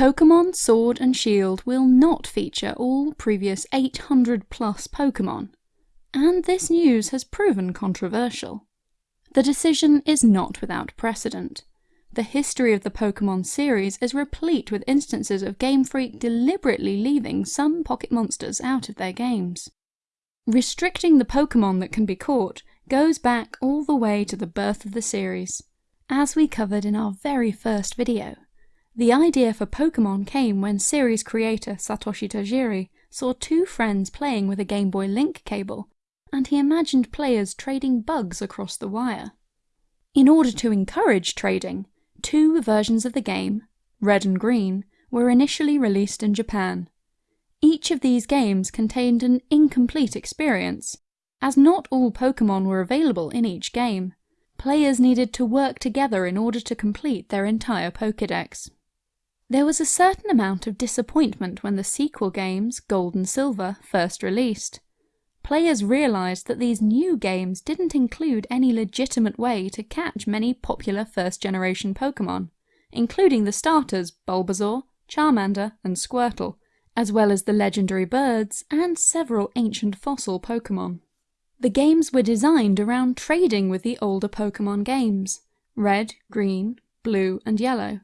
Pokemon Sword and Shield will not feature all previous 800 plus Pokemon, and this news has proven controversial. The decision is not without precedent. The history of the Pokemon series is replete with instances of Game Freak deliberately leaving some Pocket Monsters out of their games. Restricting the Pokemon that can be caught goes back all the way to the birth of the series. As we covered in our very first video, the idea for Pokemon came when series creator Satoshi Tajiri saw two friends playing with a Game Boy Link cable, and he imagined players trading bugs across the wire. In order to encourage trading, two versions of the game, Red and Green, were initially released in Japan. Each of these games contained an incomplete experience, as not all Pokemon were available in each game. Players needed to work together in order to complete their entire Pokédex. There was a certain amount of disappointment when the sequel games, Gold and Silver, first released. Players realised that these new games didn't include any legitimate way to catch many popular first-generation Pokemon, including the starters Bulbasaur, Charmander, and Squirtle, as well as the legendary birds and several ancient fossil Pokemon. The games were designed around trading with the older Pokemon games, Red, Green, Blue, and Yellow.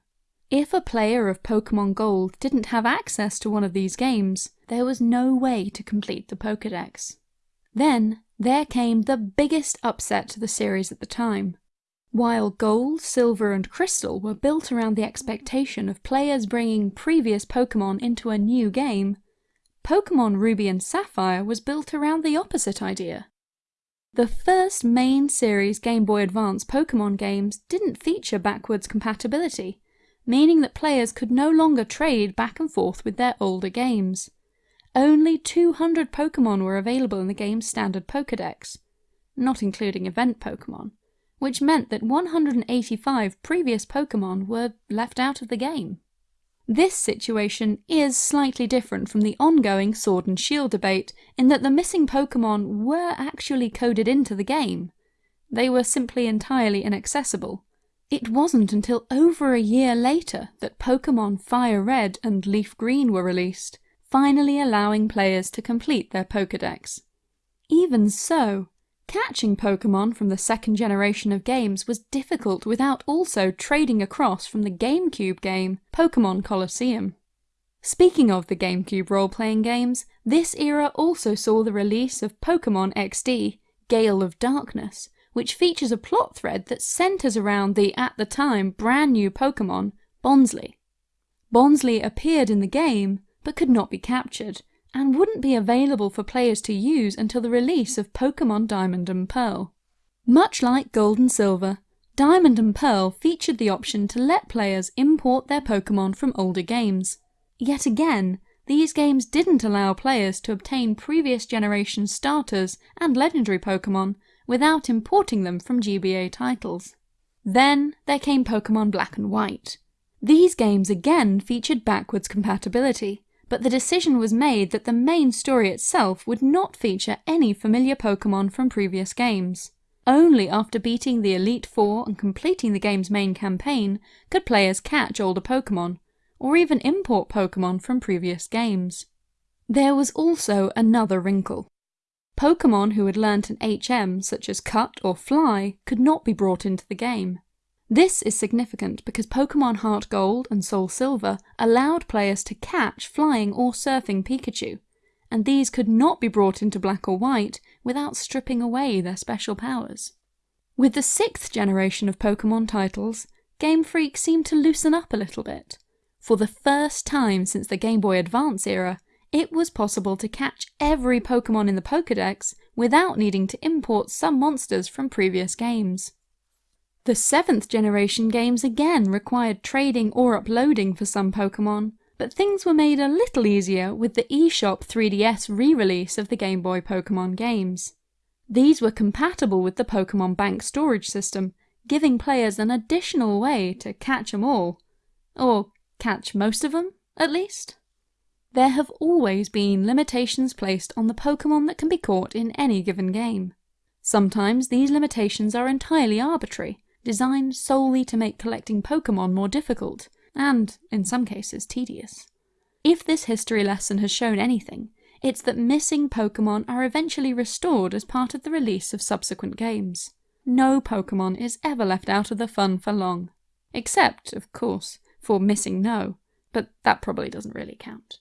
If a player of Pokemon Gold didn't have access to one of these games, there was no way to complete the Pokedex. Then, there came the biggest upset to the series at the time. While Gold, Silver and Crystal were built around the expectation of players bringing previous Pokemon into a new game, Pokemon Ruby and Sapphire was built around the opposite idea. The first main series Game Boy Advance Pokemon games didn't feature backwards compatibility, meaning that players could no longer trade back and forth with their older games. Only 200 Pokemon were available in the game's standard Pokedex, not including event Pokemon, which meant that 185 previous Pokemon were left out of the game. This situation is slightly different from the ongoing Sword and Shield debate in that the missing Pokemon were actually coded into the game. They were simply entirely inaccessible, it wasn't until over a year later that Pokemon Fire Red and Leaf Green were released, finally allowing players to complete their Pokedex. Even so, catching Pokemon from the second generation of games was difficult without also trading across from the GameCube game Pokemon Colosseum. Speaking of the GameCube role-playing games, this era also saw the release of Pokemon XD, Gale of Darkness, which features a plot thread that centres around the, at the time, brand new Pokemon, Bonsly. Bonsly appeared in the game, but could not be captured, and wouldn't be available for players to use until the release of Pokemon Diamond and Pearl. Much like Gold and Silver, Diamond and Pearl featured the option to let players import their Pokemon from older games. Yet again, these games didn't allow players to obtain previous generation starters and legendary Pokemon without importing them from GBA titles. Then there came Pokemon Black and White. These games again featured backwards compatibility, but the decision was made that the main story itself would not feature any familiar Pokemon from previous games. Only after beating the Elite Four and completing the game's main campaign could players catch older Pokemon, or even import Pokemon from previous games. There was also another wrinkle. Pokemon who had learnt an HM such as Cut or Fly could not be brought into the game. This is significant because Pokemon Heart Gold and Soul Silver allowed players to catch flying or surfing Pikachu, and these could not be brought into Black or White without stripping away their special powers. With the sixth generation of Pokemon titles, Game Freak seemed to loosen up a little bit. For the first time since the Game Boy Advance era, it was possible to catch every Pokemon in the Pokedex without needing to import some monsters from previous games. The 7th generation games again required trading or uploading for some Pokemon, but things were made a little easier with the eShop 3DS re-release of the Game Boy Pokemon games. These were compatible with the Pokemon Bank storage system, giving players an additional way to catch them all. Or catch most of them, at least. There have always been limitations placed on the Pokemon that can be caught in any given game. Sometimes these limitations are entirely arbitrary, designed solely to make collecting Pokemon more difficult, and, in some cases, tedious. If this history lesson has shown anything, it's that missing Pokemon are eventually restored as part of the release of subsequent games. No Pokemon is ever left out of the fun for long. Except, of course, for MissingNo, but that probably doesn't really count.